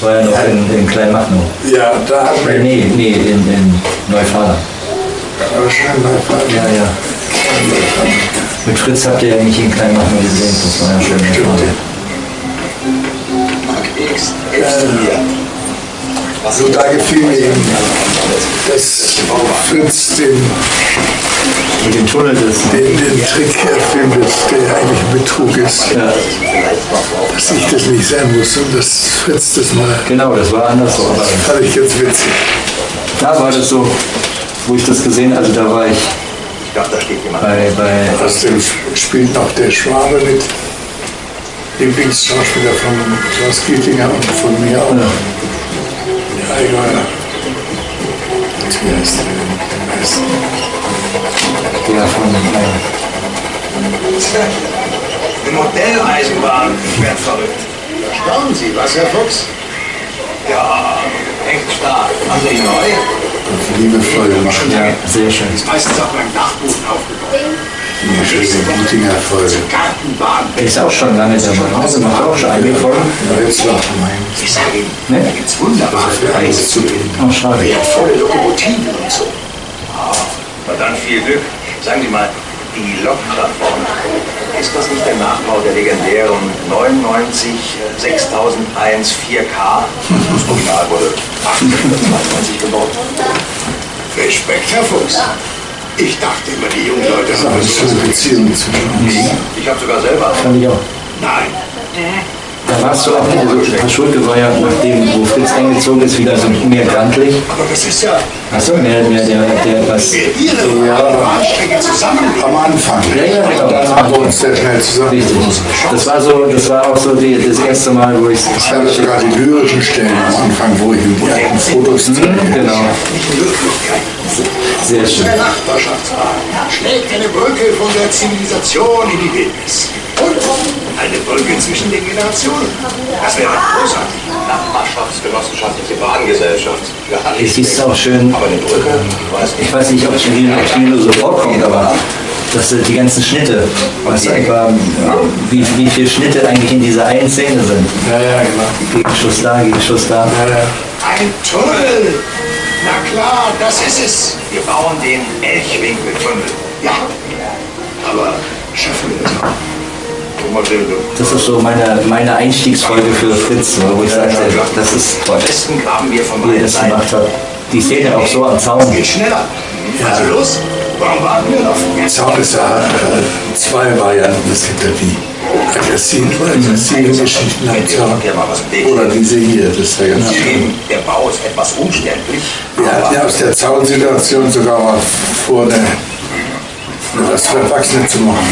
Das war ja noch in, in Kleinmachnow. Ja, da hat man nee, nee, in, in Neufahrer. wahrscheinlich Ja, ja. Mit Fritz habt ihr ja nicht in Kleinmachnow gesehen, das war ja. X, hilfst du mir? Also da gefiel mir eben, dass Fritz den, Mit dem Tunnel das. den, den Trick erfindet, der eigentlich ein Betrug ist. Ja, Dass ich das nicht sein muss und dass Fritz das mal. genau, das war anders so. Aber Fand ich ganz witzig. da war das so, wo ich das gesehen also da war ich Ich dachte, da steht jemand. bei, bei Außerdem spielt noch der Schwabe mit. Lieblingsschauspieler von Klaus Gietinger und von mir auch. Ja, egal. Wie heißt der denn? Wie heißt der? der von äh, Eine Modelleisenbahn. Ich werd verrückt. Staunen Sie, was, Herr Fuchs? Ja, echt stark. Haben Sie die neu? Liebevoll machen. ja, sehr schön. Ist meistens auch beim Dachboden aufgebaut. Die schöne Gietinger Folge. Gartenbahn. Der ist auch schon lange dabei. Also macht auch schon einige Folgen. Ja, jetzt noch mein. Ich sage Ihnen, Ne? da gibt's wunderbare Preise zu geben. Oh, schade. Wertvolle Lokomotiven und so. Na dann viel Glück. Sagen Sie mal, die Lokplattform, ist das nicht der Nachbau der legendären 99 äh, 6001 4K? Das Original wurde 1892 gebaut. Respekt, Herr Fuchs. Ich dachte immer, die jungen Leute Das haben eine so schöne Beziehung zwischen uns. Ich habe sogar selber. Fand ich auch. Nein. Da warst du auch, also Herr Schulke war ja nachdem, wo Fritz eingezogen ist, wieder so mehr grantlich. Aber das ist ja, Achso, mehr, mehr der, der etwas. wer Ihre ja. Zusammenlegt. Am Anfang. Ja, ja, genau. Dann haben wir uns sehr schnell zusammen. Richtig. Das war so, das war auch so die, das erste Mal, wo ich Ich habe sogar die lyrischen Stellen am Anfang, wo ich die alten Fotos zeige. Genau. Sehr schön. Der Nachbarschaftsbahn schlägt eine Brücke von der Zivilisation in die Wildnis. Und eine Brücke zwischen den Generationen. Das wäre großartig. Nachbarschaftsgenossenschaftliche Bahngesellschaft. Ja, Es ist auch schön, Aber eine Brücke, ich weiß nicht. ich weiß nicht, ob mir nur so vorkommt, aber dass du die ganzen Schnitte, weißt du, etwa, wie, wie viele Schnitte eigentlich in dieser einen Szene sind. Ja, ja, genau. Gegenschuss da, Gegenschuss da. Ja, ja. Ein Tunnel. Na klar, das ist es. Wir bauen den Elchwinkeltunnel. Ja. Aber schaffen wir das auch? Das ist so meine, meine Einstiegsfolge für Fritz, wo ich sagte, das ist toll, Am besten graben wir von wie er beiden das Seiten. gemacht hat. Die Szene auch so am Zaun. Geht schneller. Also los. Warum warten wir noch? Zaun ist ja äh, zwei Varianten. Es gibt ja die aggressiven, aggressiven Geschichten am Zaun. Oder diese hier, das ist ja ganz schön. Zugeben, der Bau ist etwas umständlich. Wir hatten ja aus der Zaunsituation sogar mal vor, eine, was für Erwachsene zu machen.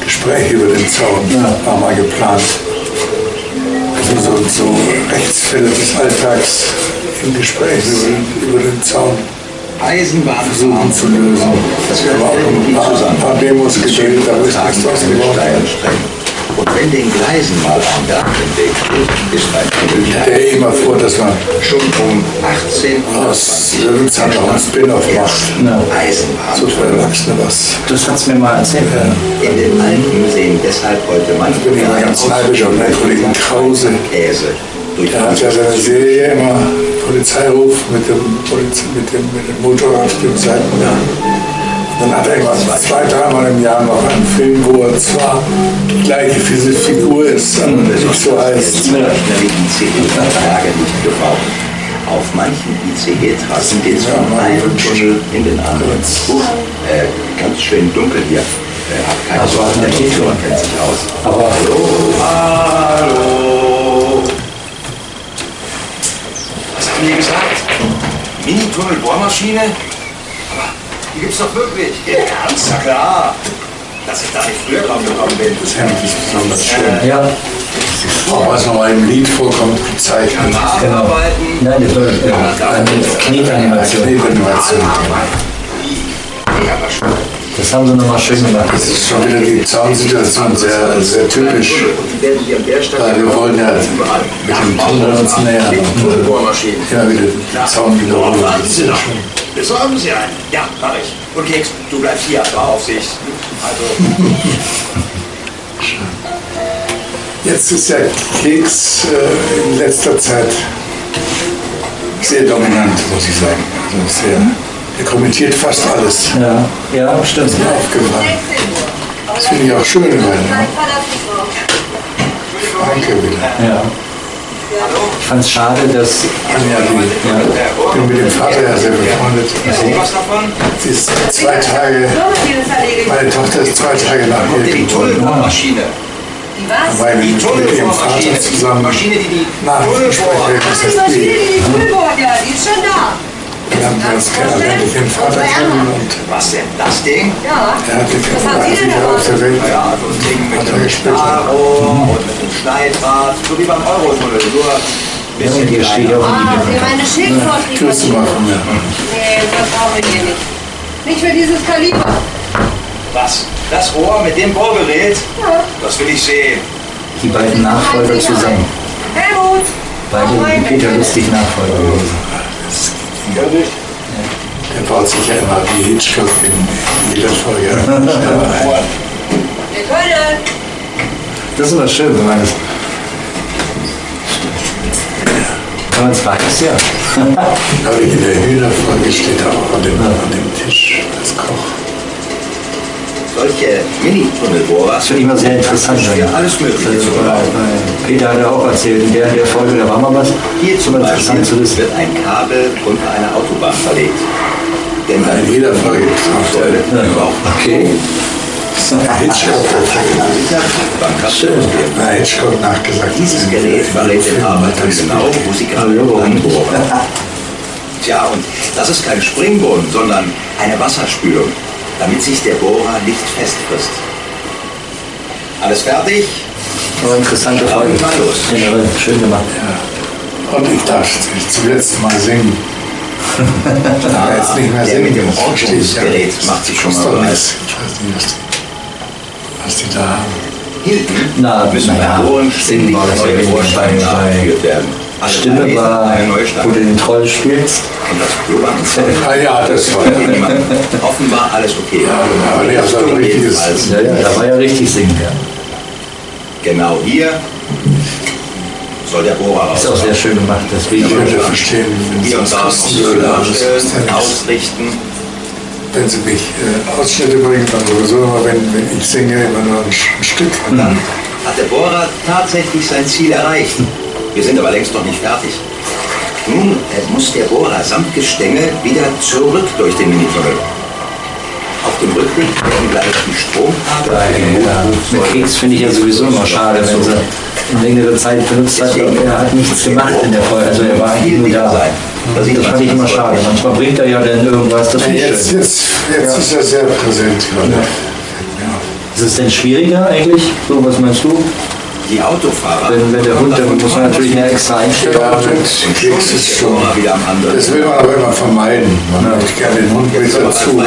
Gespräche über den Zaun war mal geplant. Also so, so Rechtsfälle des Alltags im Gespräch über über den Zaun Eisenbahn versuchen zu lösen. Das Wir haben auch ein paar, Demos gedreht, aber ist nichts draus geworden. Und wenn den Gleisen mal ein Berg im Weg steht, ist ein Ich Tunnel stelle immer vor, dass man schon um 18 aus Löwenzahn auch ein Spin-off macht. Eisenbahn. So für Erwachsene was. Das hat es mir mal erzählt. In den Alpen sehen deshalb heute Ich manche bin immer ganz neidisch auf meinen Kollegen Krause. Käse durch Er hat ja seine Serie immer Polizeiruf mit dem, Poliz mit dem, mit dem Motorrad auf dem Seitengang. Dann hat er immer zwei, dreimal im Jahr noch einen Film, wo er zwar die gleiche Figur ist, aber nicht so heißt. gebraucht. Auf manchen ICE-Trassen geht es von einem Tunnel in den anderen. Huch, äh, ganz schön dunkel hier. Äh, hab keine Also Sorge, der. Doktor kennt sich aus. Aber Hallo! Die gesagt? Mini-Tunnel-Bohrmaschine? Aber die gibt's doch wirklich. Ja, ernst? Na klar. Dass ich da nicht früher drauf gekommen bin. Das Hemd ist besonders schön. ja, Auch was nochmal im Lied vorkommt, gezeichnet. genau. Arbeiten. Nein, das war ja, eine Knetanimation. Knetanimation. Ja, aber. Das haben sie nochmal schön gemacht. Das ist schon wieder die Zaunsituation sehr, sehr typisch. Weil wir wollen ja mit dem Tunnel uns nähern immer wieder den Zaun wiederholen. Warten Sie noch. Besorgen Sie einen. Ja, mach ich. Und Keks, du bleibst hier, war auf sich. Also, Jetzt ist der Keks äh, in letzter Zeit sehr dominant, muss ich sagen. Also sehr, er kommentiert fast alles. Ja, ja, stimmt. Ist mir aufgefallen. Das finde ich auch schön, weil Danke wieder. Ja. Ich fand es schade, dass. Anja, die, ich bin mit dem Vater ja sehr befreundet. Was? Sie ist zwei Tage, meine Tochter ist zwei Tage nach mir Die geboren. Weil wir Die Tunnelbohrmaschine. Vater zusammen Maschine, die die Nachrichten Tunnelbohr. sprechen. Das Die Maschine, die, die die ja, die ist schon da. Wir haben uns kennengelernt, ich den Vater kennen und Was denn? Das Ding? Ja. er hat die Was haben Sie denn 35 Jahre auf der Welt. Ja, also ein Ding mit gespielt. Stahlrohr und mit einem Schneidrad. So wie beim Eurotunnel. Nur ein bisschen Hier steht kleiner. auch Ah, Sie haben eine Schildvorschrift. Tschüss zu machen, ja. Nee, das brauchen wir hier nicht. Nicht für dieses Kaliber. Was? Das Rohr mit dem Bohrgerät? Das will ich sehen. die beiden Nachfolger zusammen. Helmut! Beide Peter Lustig Nachfolger gewesen. Er baut sich ja immer wie Hitchcock in jeder Folge ein. Wir können. Das ist immer schön, wenn man das. Wenn man es weiß, ja. Aber in der Hühnerfolge steht auch an dem, an dem Tisch das Koch. Solche Mini-Tunnelbohrer Das finde ich immer sehr interessant. Wenn- alles Mögliche Also, zu bei, Peter hat er auch erzählt, in der, der Folge, da war mal was. Hier ist zum Beispiel zu wissen. wird ein Kabel unter einer Autobahn verlegt. Denn dann In jeder er. überhaupt Okay. Hitchcock nachgesagt. Dieses Gerät verrät den Arbeitern genau, wo sie gerade anbohren. Tja, und das ist kein Springbrunnen, sondern eine Wasserspülung, damit sich der Bohrer nicht festfrisst. Alles fertig? Aber interessante Ja, Folge. mal los. Generell, schön gemacht. Und ich darf zum letzten Mal singen. Ich darf jetzt nicht mehr Der singen. mit dem ich ja. Ortungsgerät macht sich schon mal bereit. Ich weiß nicht, was die, was die da haben. Hinten Na, müssen das ja neue wenig Vorschriften bei- bei- nachgeführt werden. Stimme war, wo du den Troll spielst. Und das Klobank Ah ja, das war ja. Offenbar alles okay. aber nee, das war richtiges- Ja, ja, da war ja richtig singen. Ja. Genau hier soll der Bohrer raus. Ist auch sehr schön gemacht, das Video. Ich würde verstehen, wenn sie Hier und das da ja nichts. ausrichten. Wenn sie mich äh, Ausschnitte bringen, dann sowieso, aber wenn, wenn ich singe, immer nur ein, ein Stück. Und dann hat der Bohrer tatsächlich sein Ziel erreicht. Wir sind aber längst noch nicht fertig. Nun muss der Bohrer samt Gestänge wieder zurück durch den Minitunnel. Auf dem Rücken werden gleich die Ja, mit Keks finde ich ja sowieso immer schade, wenn sie eine längere Zeit benutzt hat. aber Er hat nichts gemacht in der Folge, also er war viel nur da. sein. Das man fand ich immer schade. Manchmal bringt er ja dann irgendwas, das finde ich Jetzt, schön. jetzt, jetzt ist er sehr präsent gerade. Ist es denn schwieriger eigentlich? So, was meinst du? Die Autofahrer. Wenn, wenn der Hund, dann muss man natürlich eine extra Einstellung Ja, mit Keks ist schon. Bohrer wieder am anderen. Das will man aber immer vermeiden. Man möchte gerne den Hund mit dazu.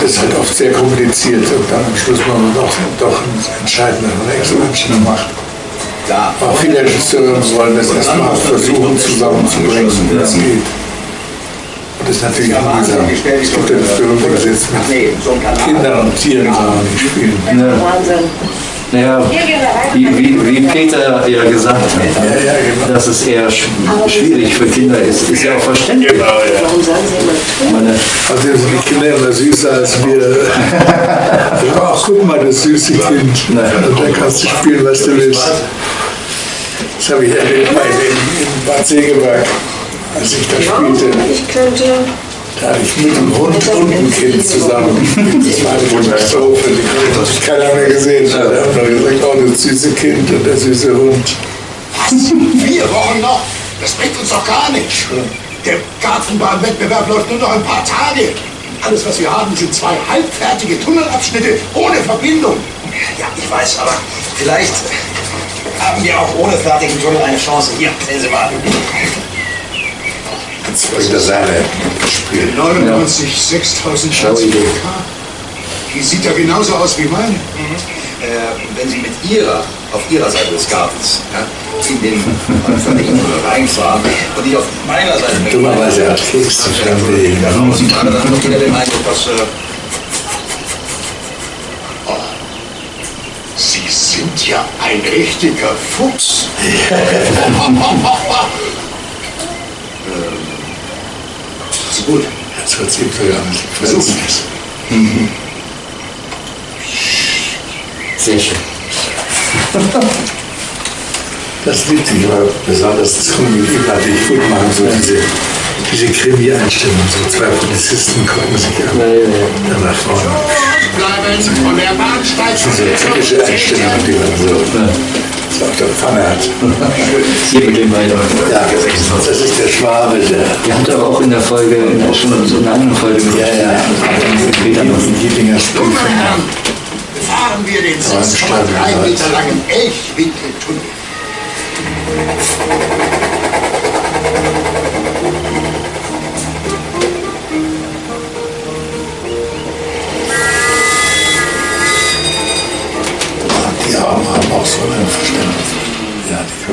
Das ist halt oft sehr kompliziert und dann am Schluss man doch, doch einen entscheidenden Extraanschnitt macht. Da. Aber viele Regisseure wollen das erstmal versuchen zusammenzubringen, wie das geht. Und das ist natürlich Ja, mühsam. Wahnsinn, wie schnell die Es gibt ja das berühmte Gesetz Ach mit. Kindern und Tieren nicht spielen. Wahnsinn. Naja, wie, wie, wie Peter ja gesagt hat, Ja, ja, genau. dass es eher sch schwierig für Kinder ist, ist ja auch verständlich. Warum sagen Sie immer Meine, Also sind die Kinder immer süßer als wir. Ach, guck mal, das süße Kind. Und dann kannst du spielen, was du willst. Das habe ich erlebt bei dem in Bad Segeberg, als ich da spielte. Ich könnte. Da hatte ich mit dem Hund und dem Kind zusammen. Das war eine Katastrophe. Die hat keiner mehr gesehen. Da haben wir gesagt, oh, das süße Kind und der süße Hund. Vier Wochen noch? Das bringt uns doch gar nichts. Der Gartenbahnwettbewerb läuft nur noch ein paar Tage. Alles, was wir haben, sind zwei halbfertige Tunnelabschnitte ohne Verbindung. Ja, ich weiß, aber vielleicht haben wir auch ohne fertigen Tunnel eine Chance. Hier, sehen Sie mal. Jetzt bringt er seine Spiel. 99, 6000 Schau, Schatz. Idee. Die sieht ja genauso aus wie meine. Äh, wenn Sie mit Ihrer, auf Ihrer Seite des Gartens, ja, in den Tunnel reinfahren und ich auf meiner Seite mit Dummerweise hat Keks zu Ja, dann dann noch wieder den Eindruck, dass äh, Sie sehen sind ja ein richtiger Fuchs. ist gut. Jetzt wird es bisschen Versuchen quetschen. es. Sehr schön. Das liebt sich aber besonders zum Überblick gut machen, so diese, diese Krimi-Einstellung. So zwei Polizisten gucken sich an. Dann nach vorne. Bleiben von der Bahnsteig. Diese typische Einstellung, die man so, so auf der Pfanne hat. Hier mit dem weiter. Ja, das ist der Schwabe, der. Ihr habt aber auch in der Folge, in der, schon so in einer anderen Folge mit Ja, ja. mit Peter noch. Meine Herren, befahren wir den 6,3 Meter langen Elchwinkeltunnel.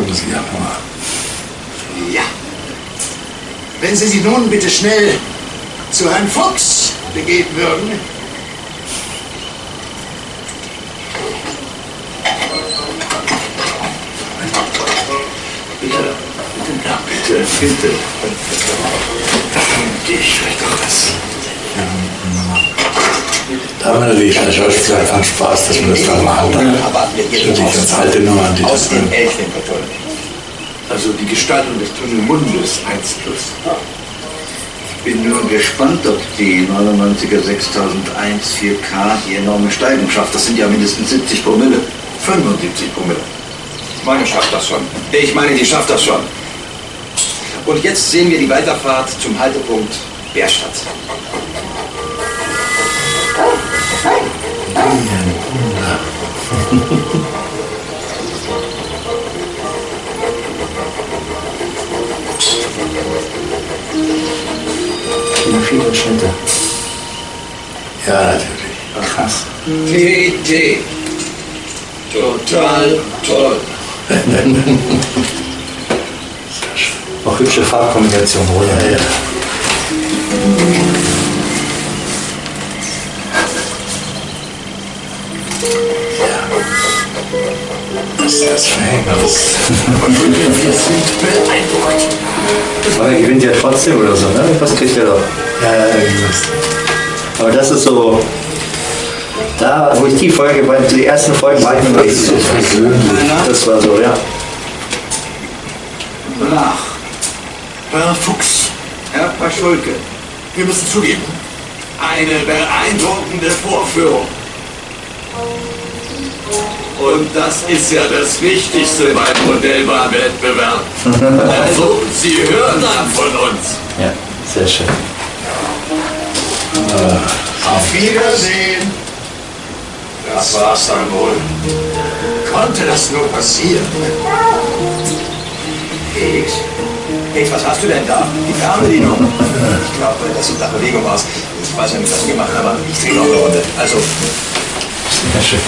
Ja, sich ja. Ja. Wenn Sie sich nun bitte schnell zu Herrn Fuchs begeben würden. Bitte, bitte, ja, bitte, bitte. Ich doch das. Da haben wir natürlich als Schauspieler einfach Spaß, dass man das dann machen kann. Aber wir gehen Natürlich ganz alte Nummern, die aus das. Elchwinkeltunnel. Also die Gestaltung des Tunnelmundes 1 plus. Ich bin nur gespannt, ob die 99er 6001 4K die enorme Steigung schafft. Das sind ja mindestens 70 Promille. 75 Promille. Meine schafft das schon. Ich meine, die schafft das schon. Und jetzt sehen wir die Weiterfahrt zum Haltepunkt Bärstadt. Viele, Schnitte. Ja, natürlich. Krass. TT. Total toll. Auch hübsche Farbkombination, oder? Ja, ja. Das ist das Verhängnis. Wir sind beeindruckt. Aber er gewinnt ja trotzdem oder so, ne? Was kriegt er doch? Ja, ja, irgendwas. Aber das ist so. Da, wo ich die Folge, bei die ersten Folgen war ich mir noch nicht so Persönlich. Das war so, ja. Nach. Herr Fuchs, Herr Paschulke. wir müssen zugeben, Eine beeindruckende Vorführung. Und das ist ja das Wichtigste beim Modellbahnwettbewerb. Also, Sie hören dann von uns. Ja, sehr schön. auf Wiedersehen. Das war's dann wohl. Konnte das nur passieren? Felix? Felix, was hast du denn da? Die Fernbedienung. Ich glaube, das sieht nach Bewegung aus. Ich weiß ja nicht, was du gemacht hast, aber ich drehe noch eine Runde. Also, Sehr schön.